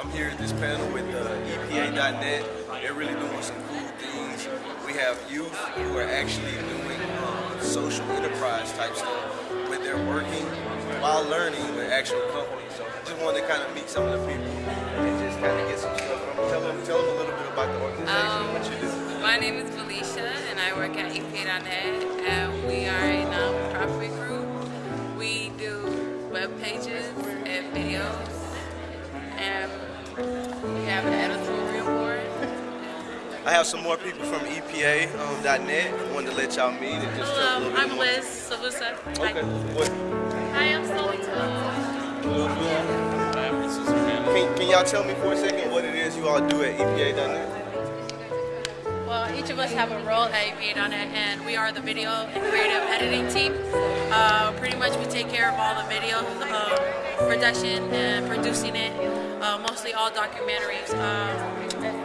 I'm here at this panel with uh, EPA.net. They're really doing some cool things. We have youth who are actually doing um, social enterprise type stuff where they're working while learning with actual companies. So I just wanted to kind of meet some of the people and just kind of get some stuff. Tell them, tell them a little bit about the organization um, what you do. My name is Felicia and I work at EPA.net and we are I have some more people from EPA.net. Um, wanted to let y'all meet and just Hello, I'm more. Liz Savusa. Okay. What, Hi, I'm Slowly can, can y'all tell me for a second what it is you all do at EPA.net? Well, each of us have a role at EPA.net and we are the video and creative editing team. Uh, pretty much we take care of all the video um, production and producing it, uh, mostly all documentaries. Um,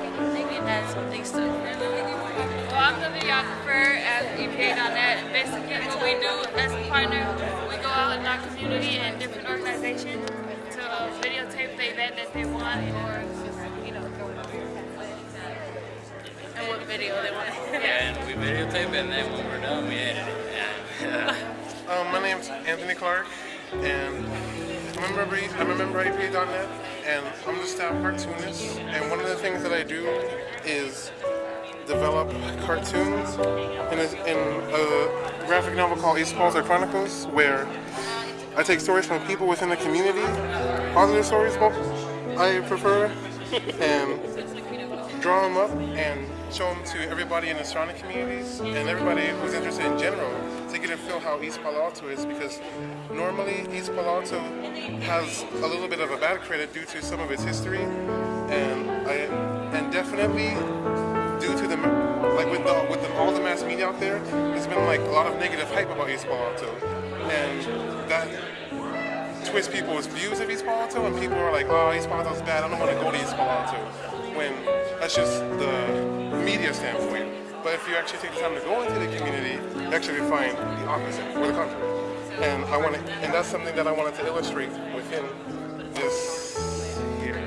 Megan has some Well, I'm the videographer at EPA.net, and basically what we do as a partner, we go out in our community and different organizations to uh, videotape the event that they want or, you know, and what video they want. To and we videotape and then when we're done, we edit it. And, uh, Um, my name's Anthony Clark, and I'm a member, I'm a member of EPA.net, and I'm the staff cartoonist. And one of the things that I do is develop cartoons in a, in a graphic novel called East Balls Chronicles, where I take stories from people within the community, positive stories, I prefer, and draw them up and show them to everybody in the surrounding communities and everybody who's interested in general to get a feel how East Palo Alto is because normally East Palo Alto has a little bit of a bad credit due to some of its history and I and definitely due to the like with the with the, all the mass media out there there's been like a lot of negative hype about East Palo Alto and that twists people's views of East Palo Alto, and people are like, "Oh, East Palo Alto's bad. I don't want to go to East Palo Alto." When that's just the media standpoint. But if you actually take the time to go into the community, you actually find the opposite or the contrary. And I want to, and that's something that I wanted to illustrate within this here.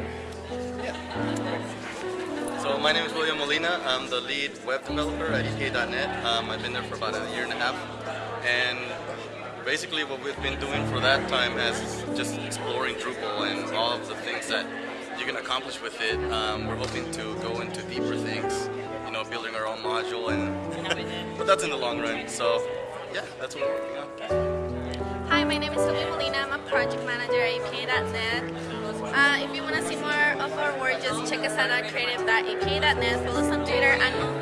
So my name is William Molina. I'm the lead web developer at EPA.net. Um, I've been there for about a year and a half. And basically what we've been doing for that time is just exploring Drupal and all of the things that you can accomplish with it. Um, we're hoping to go into deeper things, you know, building our own module, and but that's in the long run. So yeah, that's what we're working on. Sylvia Molina. I'm a project manager at EPA.net. Uh, if you want to see more of our work, just check us out at creative.epa.net. Follow us on Twitter and on